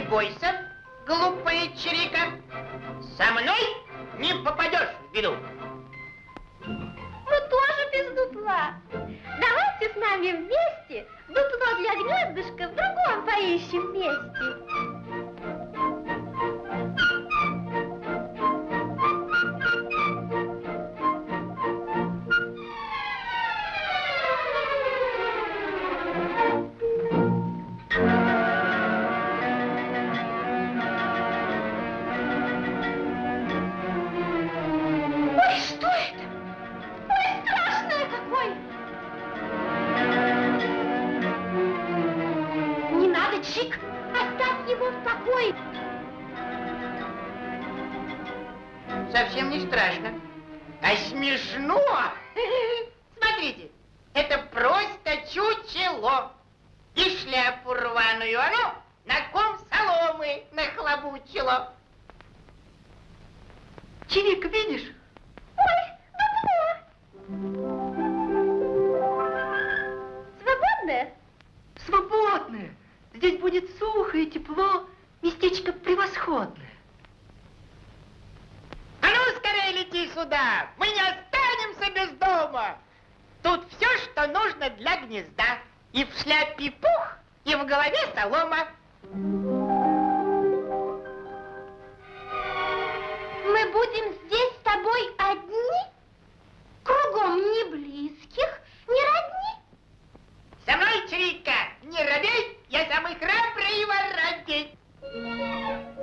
бойся, глупая чирика. Со мной не попадешь в беду. Мы тоже без дупла. Давайте с нами вместе дупло для гнездышка в другом поищем месте. Покое. Совсем не страшно. А смешно. Смотрите, это просто чучело. И шляпу рваную оно на ком соломы нахлобучило. Чирик, видишь? Ой, дупло. Свободное? Свободное. Здесь будет сухо и тепло. Местечко превосходное. А ну, скорее лети сюда. Мы не останемся без дома. Тут все, что нужно для гнезда. И в шляпе пух, и в голове солома. Мы будем здесь с тобой одни? Кругом ни близких, ни родни? Со мной, Чирика, не робей, я самый храбрый воротей. Música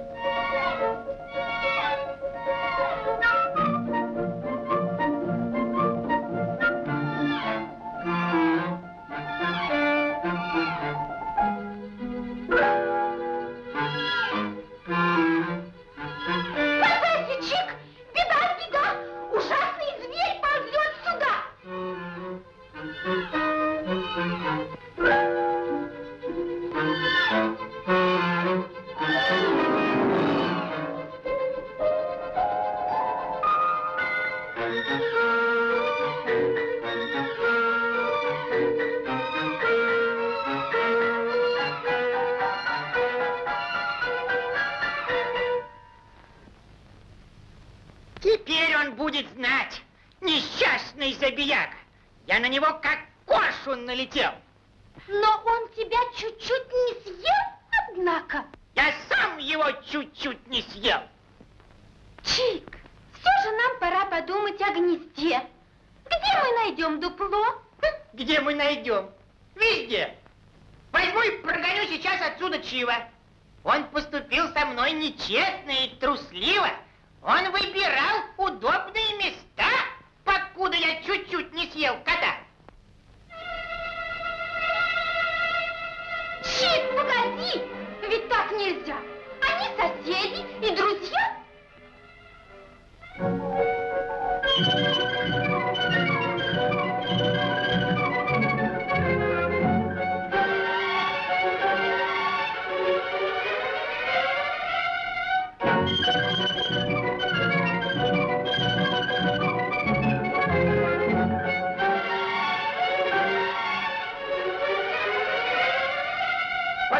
будет знать, несчастный забияк. Я на него как кошун налетел. Но он тебя чуть-чуть не съел, однако. Я сам его чуть-чуть не съел. Чик, все же нам пора подумать о гнезде. Где мы найдем дупло? Где мы найдем? Везде. Возьму и прогоню сейчас отсюда Чива. Он поступил со мной нечестно и трусливо. Он выбирал удобные места, покуда я чуть-чуть не съел кота. Чик, погоди! Ведь так нельзя. Они соседи и друзья.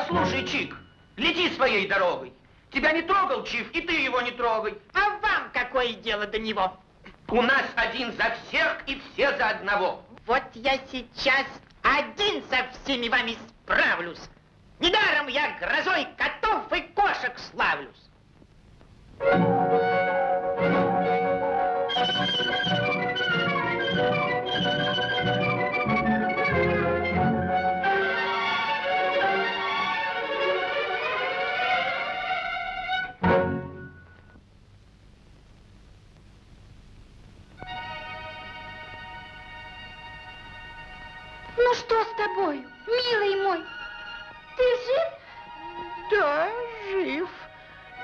Послушай, Чик, лети своей дорогой. Тебя не трогал Чиф, и ты его не трогай. А вам какое дело до него? У нас один за всех и все за одного. Вот я сейчас один со всеми вами справлюсь. Недаром я грозой котов и кошек славлюсь. Что с тобой, милый мой? Ты жив? Да, жив,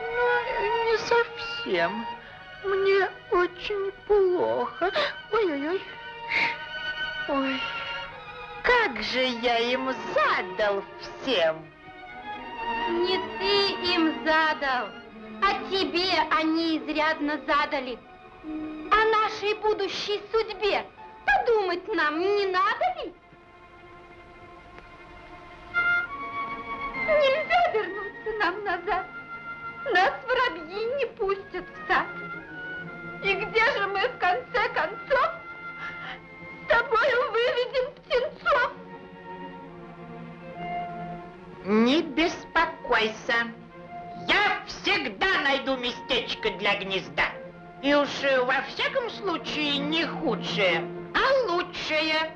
но не совсем. Мне очень плохо. Ой-ой-ой. Ой. Как же я им задал всем? Не ты им задал, а тебе они изрядно задали. О нашей будущей судьбе подумать нам не надо ли? Нельзя вернуться нам назад. Нас воробьи не пустят в сад. И где же мы в конце концов с тобою выведем птенцов? Не беспокойся. Я всегда найду местечко для гнезда. И уж э, во всяком случае не худшее, а лучшее.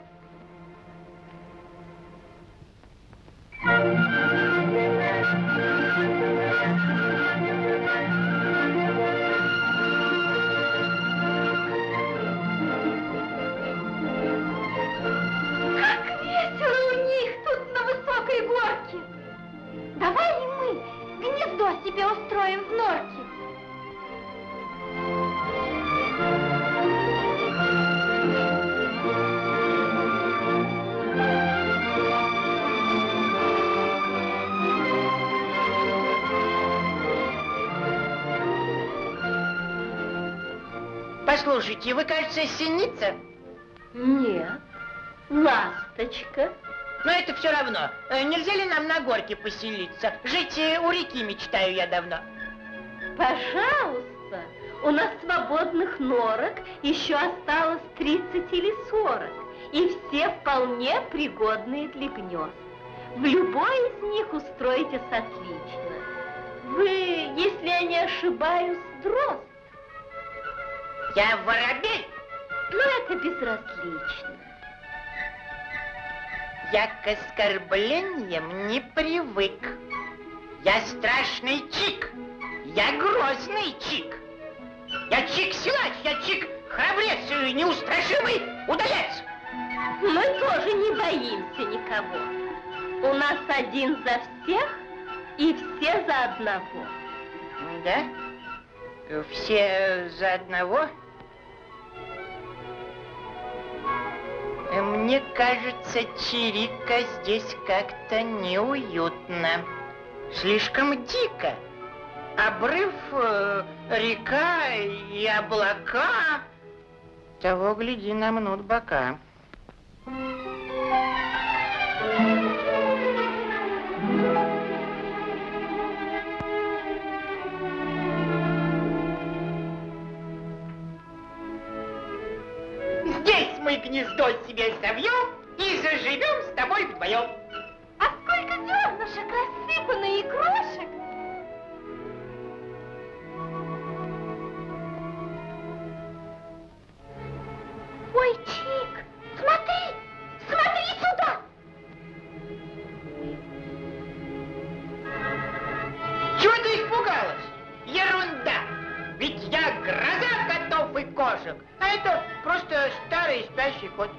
Послушайте, вы, кажется, синица. Нет, ласточка. Но это все равно. Э, Нельзя ли нам на горке поселиться? Жить э, у реки мечтаю я давно. Пожалуйста, у нас свободных норок еще осталось 30 или 40, и все вполне пригодные для гнезд. В любой из них устроитесь отлично. Вы, если я не ошибаюсь, дрозд, Я воробей. но это безразлично. Я к оскорблениям не привык. Я страшный чик. Я грозный чик. Я чик-силач, я чик храбрец и неустрашимый удалец. Мы тоже не боимся никого. У нас один за всех и все за одного. Да? Все за одного? Мне кажется, Чирика здесь как-то неуютно. Слишком дико. Обрыв, э, река и облака. Того, гляди, намнут бока. Мы гнездо себе совьем и заживем с тобой вдвоем. А сколько зернышек рассыпано и крошек? Старый спящий кот.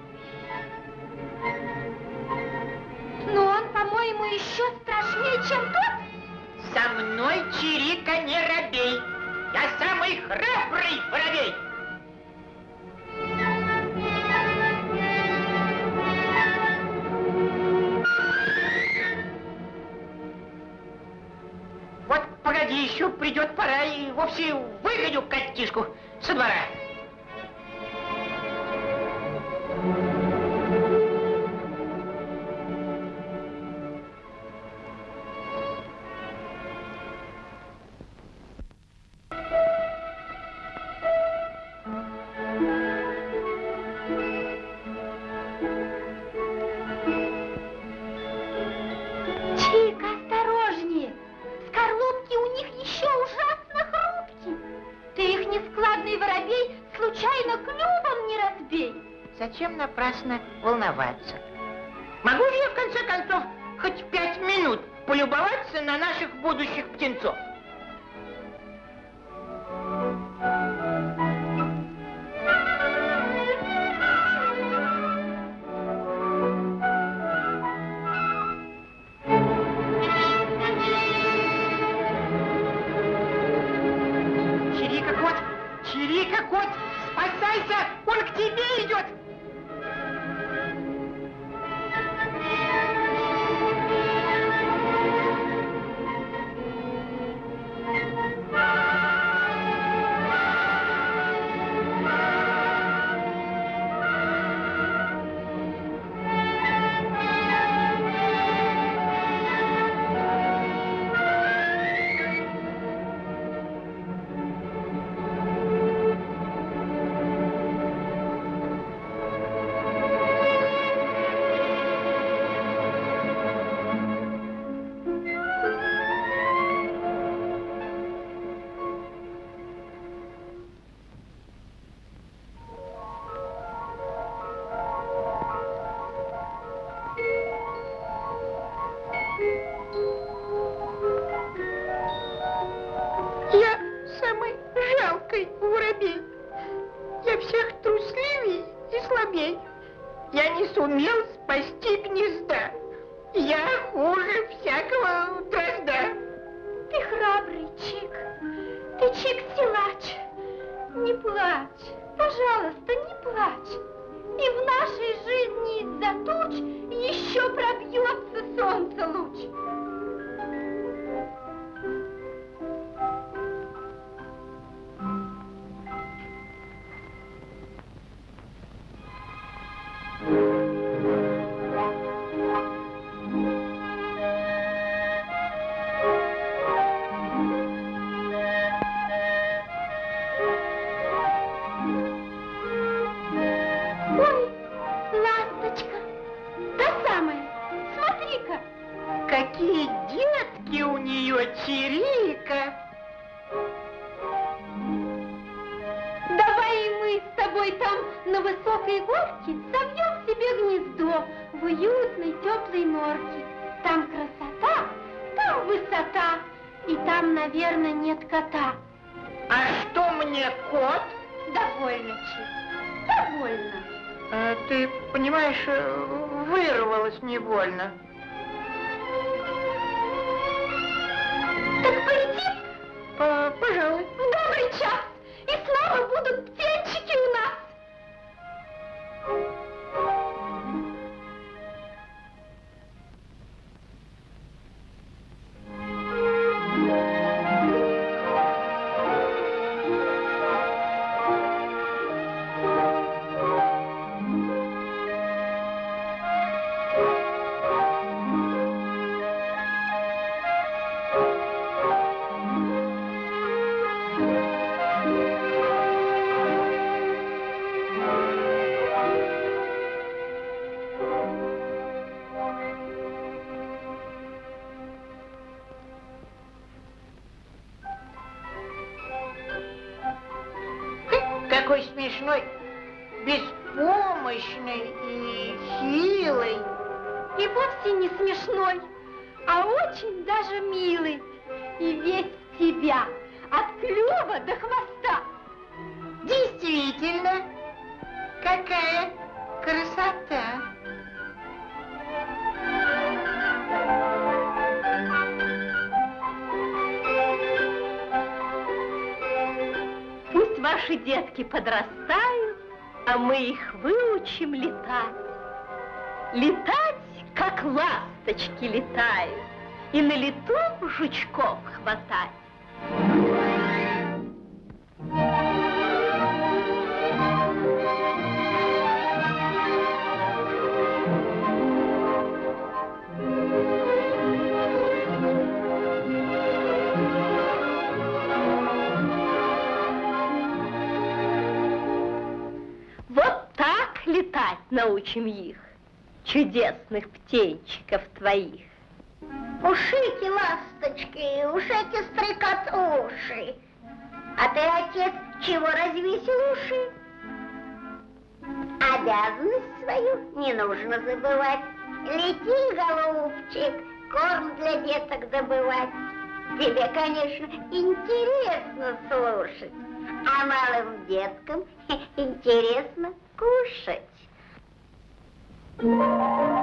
Но он, по-моему, еще страшнее, чем тот. Со мной Чирика не робей. Я самый храбрый воробей. Вот погоди, еще придет пора и вовсе выгоню котишку со двора. Зачем напрасно волноваться? Могу же я, в конце концов, хоть пять минут полюбоваться на наших будущих птенцов? Тобой там на высокой горке собьем себе гнездо в уютной теплой норке. Там красота, там высота, и там, наверное, нет кота. А что мне кот? Довольно, Чик, довольно. А, ты понимаешь, э, вырвалась невольно. Так полетим По- пожалуй. в добрый час, и снова будут птенчики Какой смешной, беспомощный и хилый. И вовсе не смешной, а очень даже милый. И весь тебя, от клюва до хвоста. Действительно, какая красота. Ваши детки подрастают, а мы их выучим летать. Летать, как ласточки летают, и на лету жучков хватать. Научим их, чудесных птенчиков твоих. Ушики, ласточки, ушики стрекот уши. А ты, отец, чего развесил уши? Обязанность свою не нужно забывать. Лети, голубчик, корм для деток добывать. Тебе, конечно, интересно слушать, а малым деткам интересно кушать. Как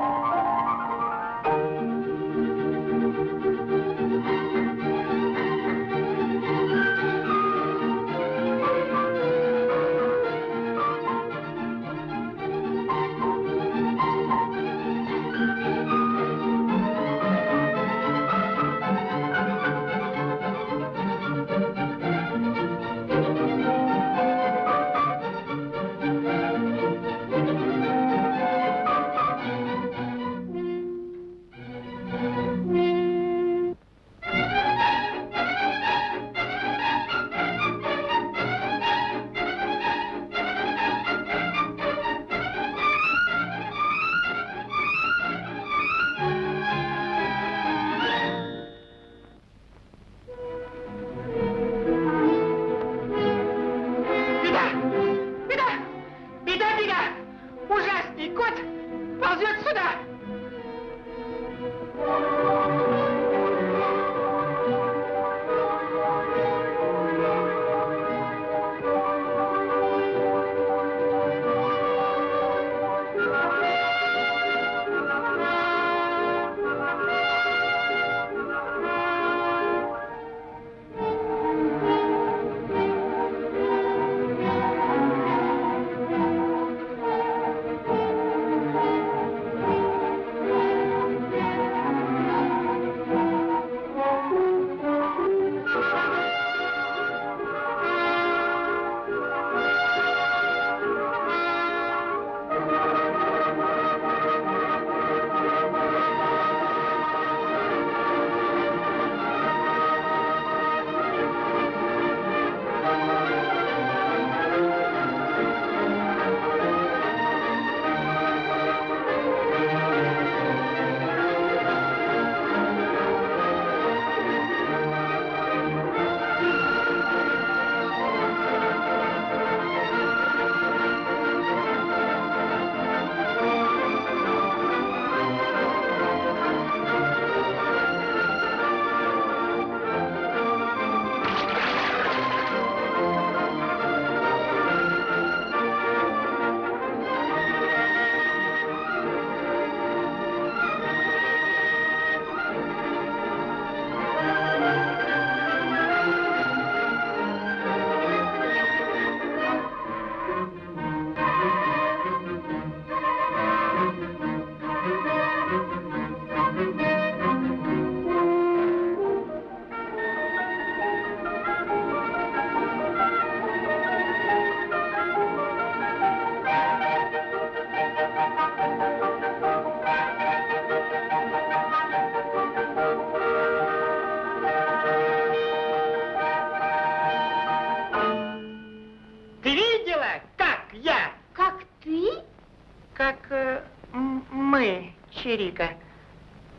мы, Чирика.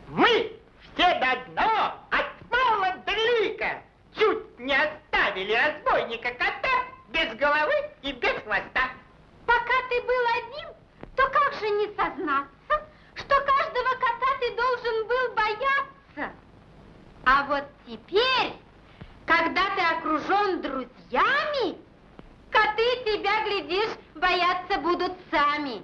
Мы все до дно, от мала до велика, чуть не оставили разбойника кота без головы и без хвоста. Пока ты был один, то как же не сознаться, что каждого кота ты должен был бояться? А вот теперь, когда ты окружен друзьями, коты тебя, глядишь, бояться будут сами.